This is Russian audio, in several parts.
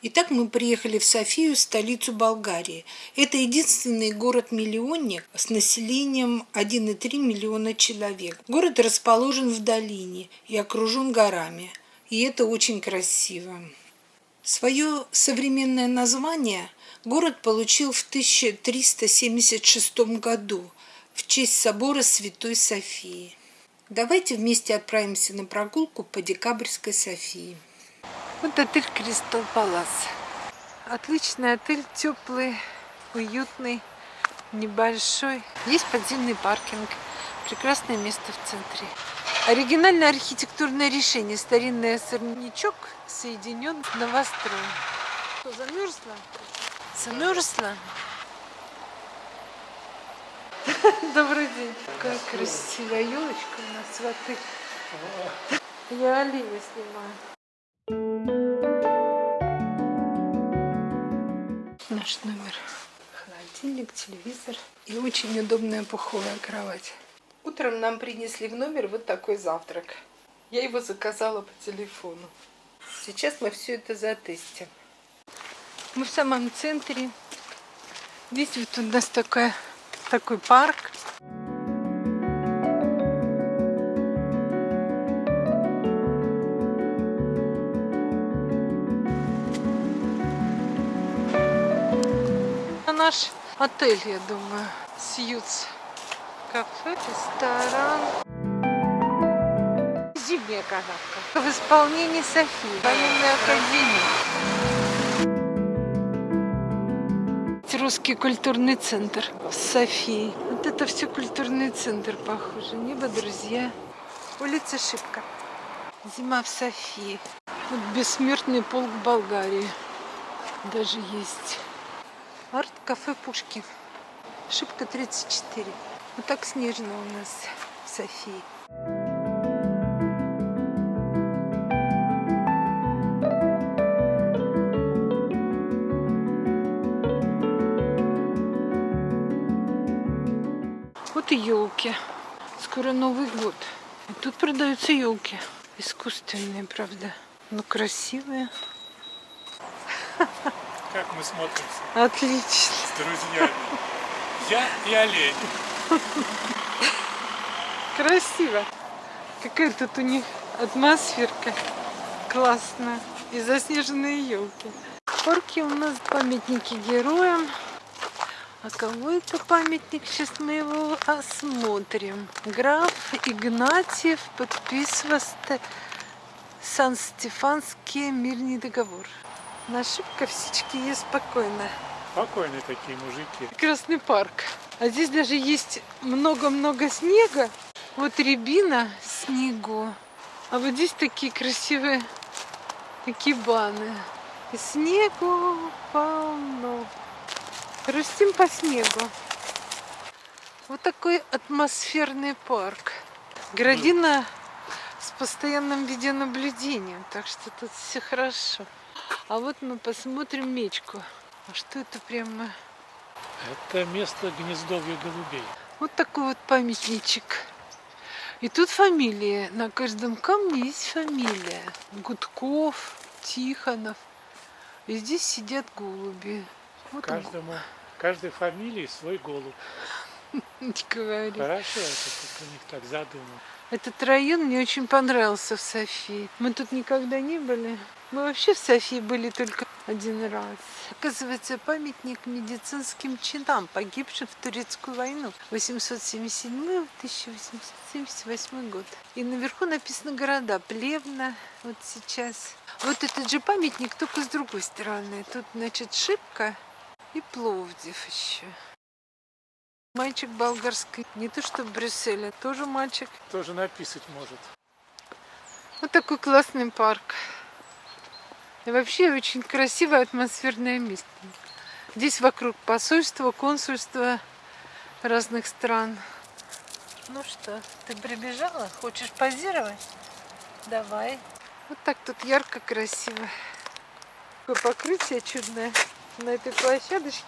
Итак, мы приехали в Софию, столицу Болгарии. Это единственный город-миллионник с населением 1,3 миллиона человек. Город расположен в долине и окружен горами. И это очень красиво. Свое современное название город получил в 1376 году в честь собора Святой Софии. Давайте вместе отправимся на прогулку по Декабрьской Софии. Вот отель Кристал Палас. Отличный отель, теплый, уютный, небольшой. Есть подземный паркинг. Прекрасное место в центре. Оригинальное архитектурное решение. Старинный особнячок соединен с новостроем. Что, замерзла? Замерзла? Добрый день. Какая красивая елочка у нас в отеле. Я оленя снимаю. Холодильник, телевизор и очень удобная пуховая кровать. Утром нам принесли в номер вот такой завтрак. Я его заказала по телефону. Сейчас мы все это затестим. Мы в самом центре. Здесь вот у нас такая, такой парк. наш отель, я думаю. Сьюз. Кафе, ресторан. Зимняя канавка. В исполнении Софии. Военной академии. Русский культурный центр Софии. Вот это все культурный центр похоже. Небо, друзья. Улица Шибка. Зима в Софии. Вот бессмертный полк Болгарии. Даже есть. Арт-кафе Пушки. Шибка 34. Вот так снежно у нас в Софии. Вот и елки. Скоро Новый год. И тут продаются елки. Искусственные, правда. Но красивые. Как мы смотримся? Отлично. С друзьями. Я и олень. Красиво. Какая тут у них атмосферка классная. И заснеженные елки. В парке у нас памятники героям. А кого это памятник? Сейчас мы его осмотрим. Граф Игнатьев подписывал Сан-Стефанский мирный договор. На Шибковсичке есть спокойно. Спокойные такие мужики. Красный парк. А здесь даже есть много-много снега. Вот рябина снегу. А вот здесь такие красивые такие баны. И снегу полно. Растим по снегу. Вот такой атмосферный парк. Градина с постоянным видеонаблюдением, так что тут все хорошо. А вот мы посмотрим мечку. А что это прямо? Это место гнездовья голубей. Вот такой вот памятничек. И тут фамилия. На каждом камне есть фамилия. Гудков, Тихонов. И здесь сидят голуби. Вот Каждому, он. каждой фамилии свой голубь. Не говори. Хорошо, это у них так задумано. Этот район мне очень понравился в Софии. Мы тут никогда не были. Мы вообще в Софии были только один раз. Оказывается, памятник медицинским чинам, погибшим в Турецкую войну 877-1878 год. И наверху написано города Плевна, вот сейчас. Вот этот же памятник, только с другой стороны. Тут, значит, Шибка и Пловдив еще. Мальчик болгарский, не то что в Брюсселе, тоже мальчик. Тоже написать может. Вот такой классный парк. И вообще очень красивое атмосферное место. Здесь вокруг посольства, консульства разных стран. Ну что, ты прибежала? Хочешь позировать? Давай. Вот так тут ярко, красиво. Такое покрытие чудное на этой площадочке.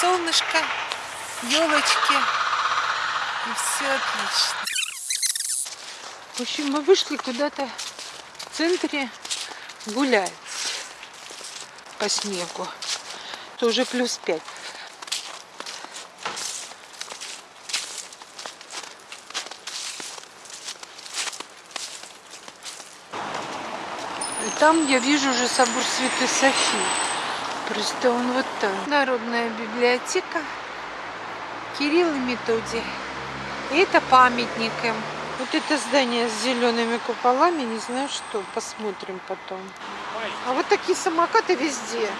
Солнышко, елочки. И все отлично. В общем, мы вышли куда-то в центре гулять. по снегу, то уже плюс 5. И там я вижу уже собор Святой Софии. Просто он вот там. Народная библиотека. Кирилл и Методий. И это памятник им. Вот это здание с зелеными куполами, не знаю что, посмотрим потом. А вот такие самокаты везде.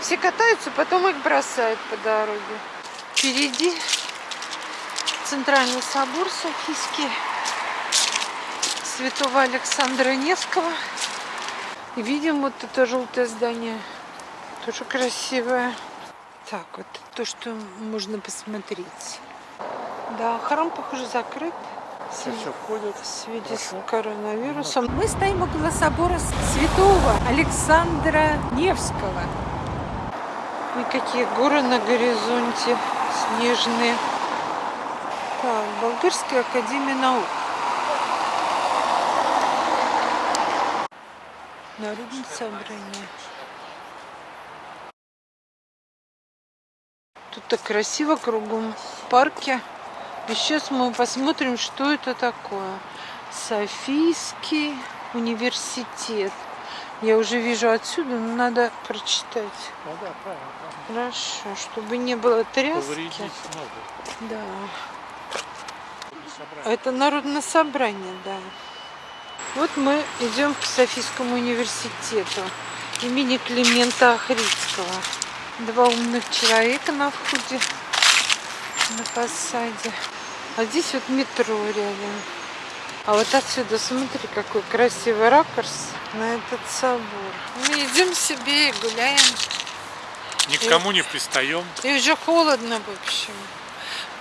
Все катаются, потом их бросают по дороге. Впереди центральный собор Софийский святого Александра Невского. И видим вот это желтое здание. Тоже красивое. Так, вот то, что можно посмотреть. Да, храм, похоже, закрыт. Все, все ходят. В связи с коронавирусом. Мы стоим около собора святого Александра Невского. И какие горы на горизонте снежные. Так, Болгарская академия наук. Народное собрание. Так красиво кругом в парке. И сейчас мы посмотрим, что это такое. Софийский университет. Я уже вижу отсюда, но надо прочитать. Ну да, правильно. правильно. Хорошо, чтобы не было тряски. Да. Это народное собрание, да. Вот мы идем к Софийскому университету имени Климента Охридского. Два умных человека на входе, на фасаде. А здесь вот метро рядом. А вот отсюда смотри, какой красивый ракурс на этот собор. Мы идем себе и гуляем. Никому не пристаем. И уже холодно, в общем.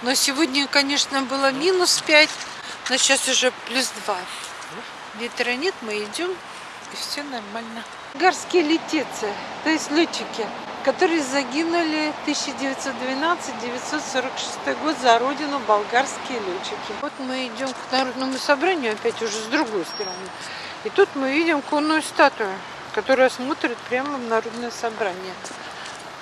Но сегодня, конечно, было минус 5, но сейчас уже плюс 2. Ветра нет, мы идем, и все нормально. Гарские летецы, то есть летчики, которые загинули 1912-946 год за родину болгарские летчики. Вот мы идем к народному собранию, опять уже с другой стороны. И тут мы видим конную статую, которая смотрит прямо в народное собрание.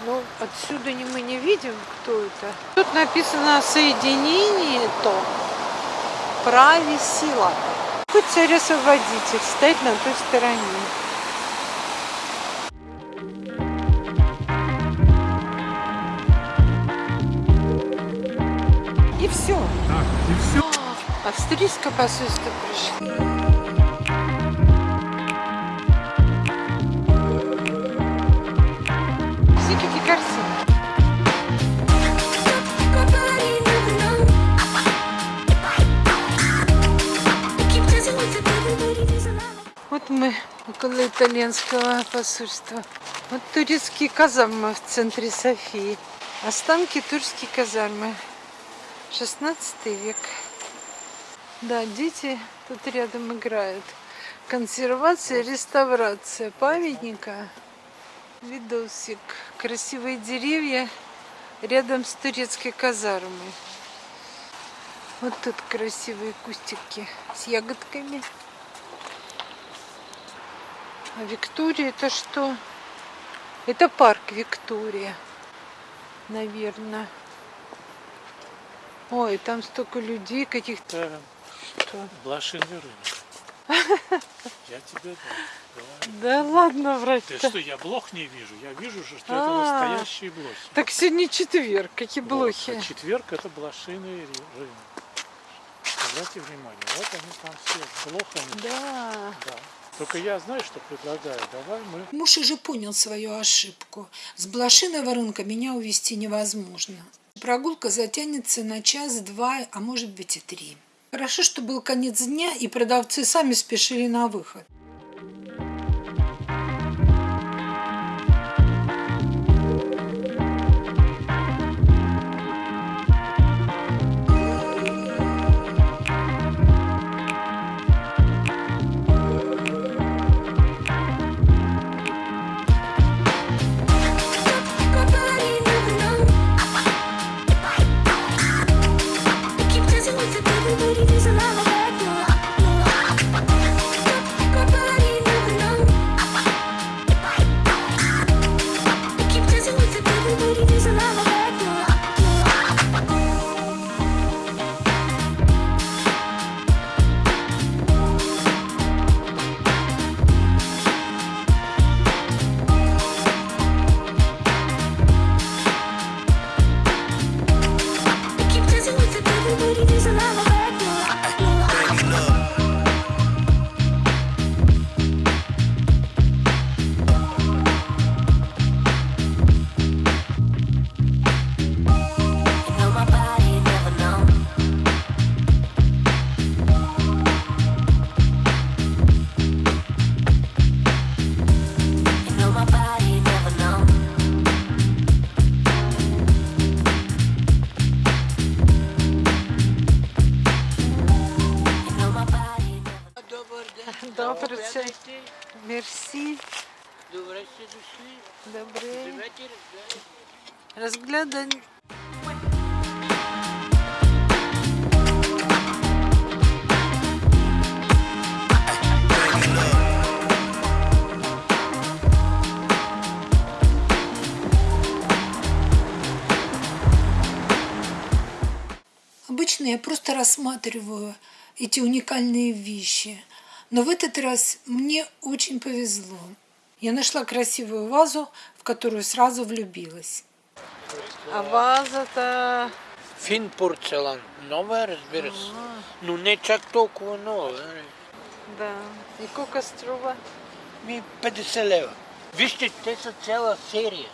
Но отсюда мы не видим, кто это. Тут написано соединение то праве сила. Какой царь-освободитель стоит на той стороне. И все. и все. Австрийское посольство красивые. Вот мы около итальянского посольства. Вот турецкие казармы в центре Софии. Останки турецкие казармы. 16 век. Да, дети тут рядом играют. Консервация, реставрация памятника. Видосик. Красивые деревья рядом с турецкой казармой. Вот тут красивые кустики с ягодками. А Виктория это что? Это парк Виктория, наверное. Ой, там столько людей каких-то. Что? блошиный рынок. Я тебе да, говорю. Да ладно врать Ты -то. что, я блох не вижу? Я вижу же, что А. это настоящие блохи. Так сегодня четверг, какие блохи. а четверг это блошиный рынок. Обратите внимание, вот они там все с блохами. Да. Да. Только я знаю, что предлагаю. Давай мы Муж уже понял свою ошибку. С блошиного рынка меня увезти невозможно. Прогулка затянется на час-два, а может быть и три. Хорошо, что был конец дня, и продавцы сами спешили на выход. Обычно я просто рассматриваю эти уникальные вещи. Но в этот раз мне очень повезло. Я нашла красивую вазу, в которую сразу влюбилась. А ваза-то... Фин порцелан. Нова, разбира се. Но не чак толкова нова. нали? Да. И колко струва? Ми 50 лева. Вижте, те са цяла серия.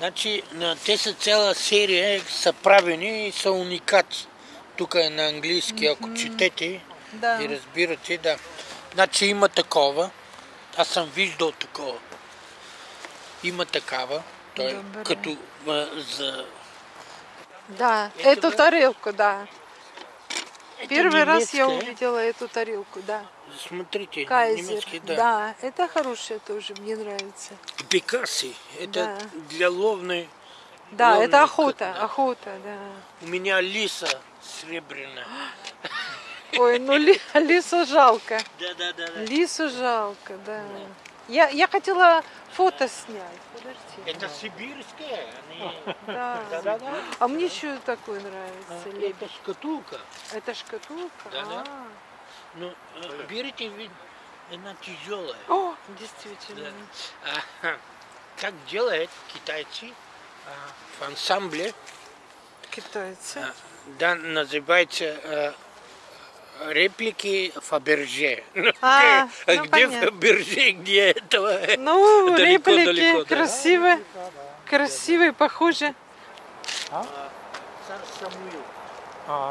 Значи, на- те са цяла серия, са правени и са уникати. Тук е на английски, ако четете Да. и разбирате, да. Значи има такова. Аз съм виждал такова. Има такава. Той е Добре. като а, за... Да, эту да? тарелку, да. Это Первый раз я увидела эту тарелку, да. Смотрите, Кайзер. немецкий, да. Да, это хорошая тоже, мне нравится. Пикаси. Это Да. для ловной. Да, ловной это охота, да. охота, да. У меня лиса серебряная. Ой, ну ли- лису жалко. Да, да, да, да. Лису жалко, да. Я, я хотела фото снять, подожди. Это сибирская. Они... Да. Да, да, да. А мне еще такой нравится. лебедь. Это шкатулка. Это шкатулка? Да, да. А. Ну, э, берите, вид, она тяжелая. О, действительно. А, как делают китайцы а, в ансамбле, Китайцы. а, да, называется а, реплики Фаберже. А, А ну, где понятно. Фаберже, где этого? Ну, Далеко, реплики далеко, да. красивые, красивые, похожи. Царь Самуил, А,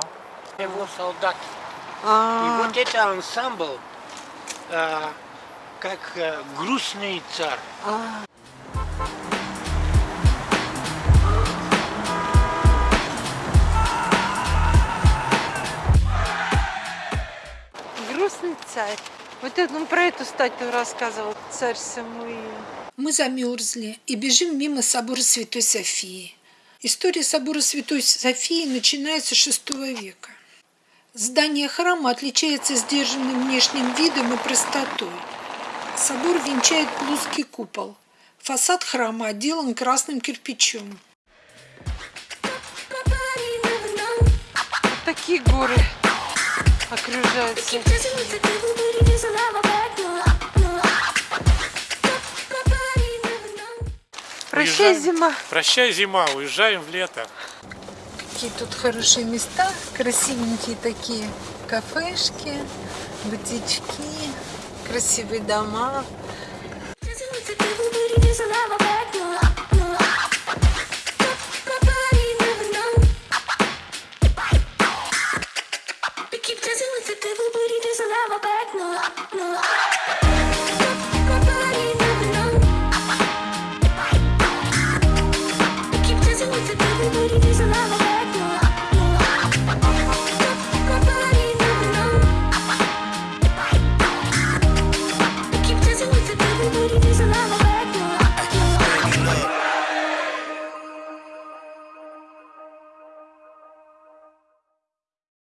его солдат. И А, вот это ансамбль, а, как а, грустный царь. а. Грустный царь. Вот это, он про эту статую рассказывал, царь Самуил. Мы замерзли и бежим мимо собора Святой Софии. История собора Святой Софии начинается с VI века. Здание храма отличается сдержанным внешним видом и простотой. Собор венчает плоский купол. Фасад храма отделан красным кирпичом. Такие горы Прощай, Уезжаем. зима. прощай, зима, уезжаем в лето. Какие тут хорошие места, красивенькие такие кафешки, бутички, красивые дома.